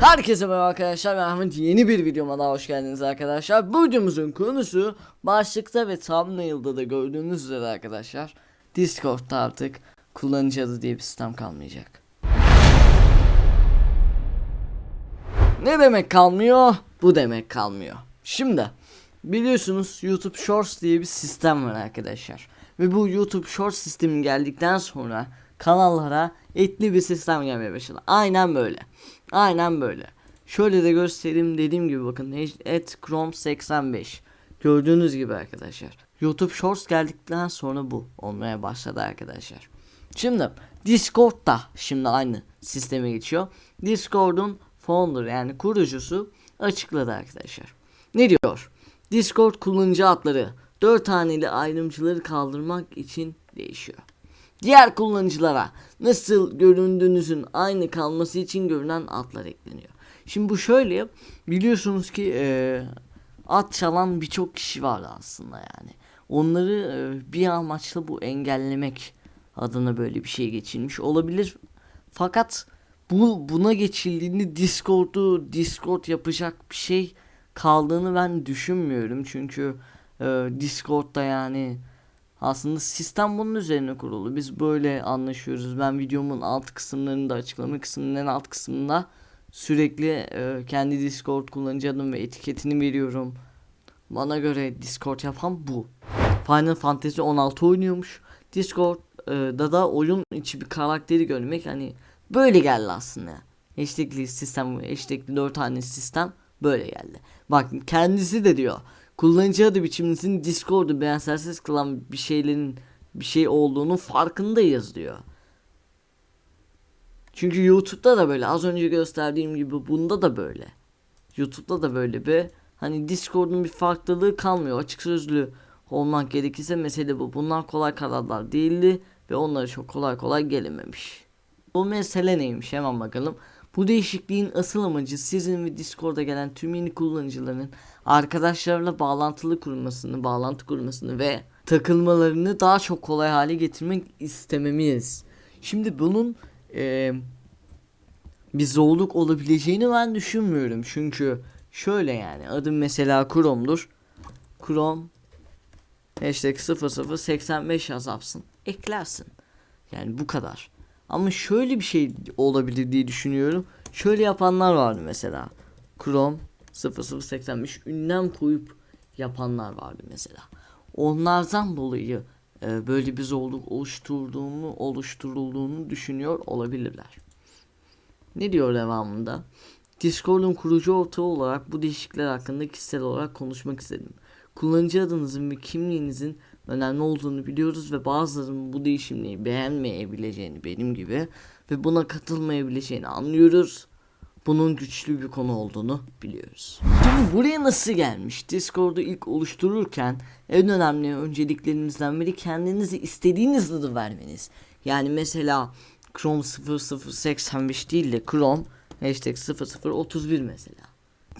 Herkese merhaba arkadaşlar ben Ahmet. Yeni bir videoma daha hoş geldiniz arkadaşlar. Bu videomuzun konusu başlıkta ve thumbnail'da da gördüğünüz üzere arkadaşlar Discord'da artık kullanıcı adı diye bir sistem kalmayacak. Ne demek kalmıyor? Bu demek kalmıyor. Şimdi biliyorsunuz YouTube Shorts diye bir sistem var arkadaşlar. Ve bu YouTube Shorts sistemi geldikten sonra kanallara etli bir sistem gelmeye başladı. Aynen böyle Aynen böyle. Şöyle de göstereyim dediğim gibi bakın et Chrome 85. Gördüğünüz gibi arkadaşlar. YouTube Shorts geldikten sonra bu olmaya başladı arkadaşlar. Şimdi Discord da şimdi aynı sisteme geçiyor. Discord'un founder yani kurucusu açıkladı arkadaşlar. Ne diyor? Discord kullanıcı adları 4 haneli ayrımcıları kaldırmak için değişiyor. Diğer kullanıcılara nasıl göründüğünüzün aynı kalması için görünen adlar ekleniyor. Şimdi bu şöyle biliyorsunuz ki e, ad çalan birçok kişi var aslında yani. Onları e, bir amaçla bu engellemek adına böyle bir şey geçilmiş olabilir. Fakat bu buna geçildiğinde Discord'u Discord yapacak bir şey kaldığını ben düşünmüyorum. Çünkü e, Discord'da yani aslında sistem bunun üzerine kurulu. Biz böyle anlaşıyoruz. Ben videomun alt kısımlarında açıklama kısmının en alt kısmında sürekli e, kendi Discord kullanıcı adım ve etiketini veriyorum. Bana göre Discord yapan bu. Final Fantasy 16 oynuyormuş. Discord'da da oyun içi bir karakteri görmek hani böyle geldi aslında. Hashtagli sistem, hashtagli 4 tane sistem böyle geldi. Bak kendisi de diyor kullanıcı adı biçimimizin Discord'u benzersiz kılan bir şeylerin bir şey olduğunu farkındayız diyor. Çünkü YouTube'da da böyle az önce gösterdiğim gibi bunda da böyle. YouTube'da da böyle bir hani Discord'un bir farklılığı kalmıyor. Açık sözlü olmak gerekirse mesele bu. Bunlar kolay kararlar değildi ve onlara çok kolay kolay gelememiş. Bu mesele neymiş hemen bakalım. Bu değişikliğin asıl amacı sizin ve Discord'a gelen tüm yeni kullanıcıların arkadaşlarla bağlantılı kurmasını, bağlantı kurmasını ve takılmalarını daha çok kolay hale getirmek istememiz. Şimdi bunun e, bir zorluk olabileceğini ben düşünmüyorum. Çünkü şöyle yani adım mesela Chrome'dur. Chrome hashtag 0085 yazarsın. Eklersin. Yani bu kadar. Ama şöyle bir şey olabilir diye düşünüyorum. Şöyle yapanlar vardı mesela. Chrome 0085 ünlem koyup yapanlar vardı mesela. Onlardan dolayı e, böyle bir zorluk oluşturduğunu oluşturulduğunu düşünüyor olabilirler. Ne diyor devamında? Discord'un kurucu ortağı olarak bu değişiklikler hakkında kişisel olarak konuşmak istedim. Kullanıcı adınızın ve kimliğinizin önemli olduğunu biliyoruz ve bazılarının bu değişimleri beğenmeyebileceğini benim gibi ve buna katılmayabileceğini anlıyoruz. Bunun güçlü bir konu olduğunu biliyoruz. Şimdi buraya nasıl gelmiş? Discord'u ilk oluştururken en önemli önceliklerinizden biri kendinizi istediğiniz adı vermeniz. Yani mesela Chrome 0085 değil de Chrome hashtag 0031 mesela.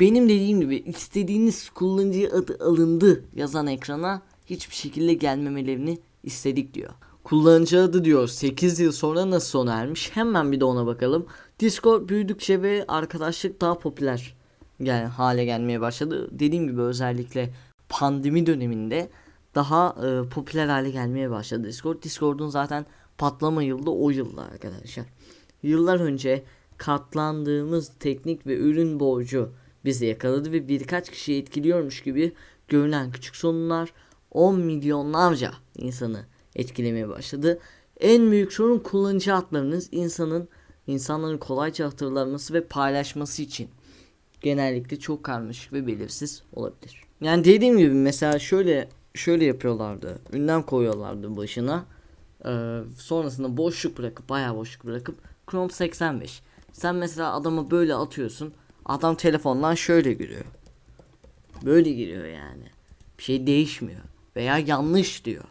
Benim dediğim gibi istediğiniz kullanıcı adı alındı yazan ekrana hiçbir şekilde gelmemelerini istedik diyor. Kullanıcı adı diyor 8 yıl sonra nasıl sona ermiş hemen bir de ona bakalım. Discord büyüdükçe ve arkadaşlık daha popüler yani hale gelmeye başladı. Dediğim gibi özellikle pandemi döneminde daha e, popüler hale gelmeye başladı Discord. Discord'un zaten patlama yılda o yılda arkadaşlar. Yıllar önce katlandığımız teknik ve ürün borcu bizi yakaladı ve birkaç kişi etkiliyormuş gibi görünen küçük sorunlar 10 milyonlarca insanı etkilemeye başladı. En büyük sorun kullanıcı adlarınız insanın insanların kolayca hatırlanması ve paylaşması için genellikle çok karmaşık ve belirsiz olabilir. Yani dediğim gibi mesela şöyle şöyle yapıyorlardı. Ünlem koyuyorlardı başına. Ee, sonrasında boşluk bırakıp bayağı boşluk bırakıp Chrome 85. Sen mesela adama böyle atıyorsun. Adam telefondan şöyle giriyor. Böyle giriyor yani. Bir şey değişmiyor. Veya yanlış diyor.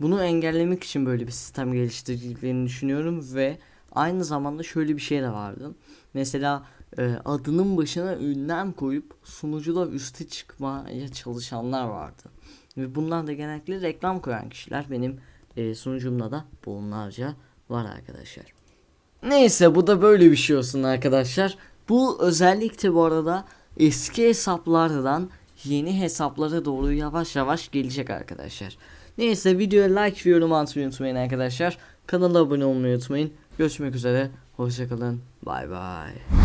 Bunu engellemek için böyle bir sistem geliştirdiklerini düşünüyorum ve aynı zamanda şöyle bir şey de vardı. Mesela e, adının başına ünlem koyup sunucuda üste çıkmaya çalışanlar vardı. Ve bunlar da genellikle reklam koyan kişiler. Benim e, sunucumda da bunlarca var arkadaşlar. Neyse bu da böyle bir şey olsun arkadaşlar. Bu özellikle bu arada eski hesaplardan yeni hesaplara doğru yavaş yavaş gelecek arkadaşlar. Neyse videoya like ve yorum atmayı unutmayın arkadaşlar. Kanala abone olmayı unutmayın. Görüşmek üzere. Hoşçakalın. Bay bay.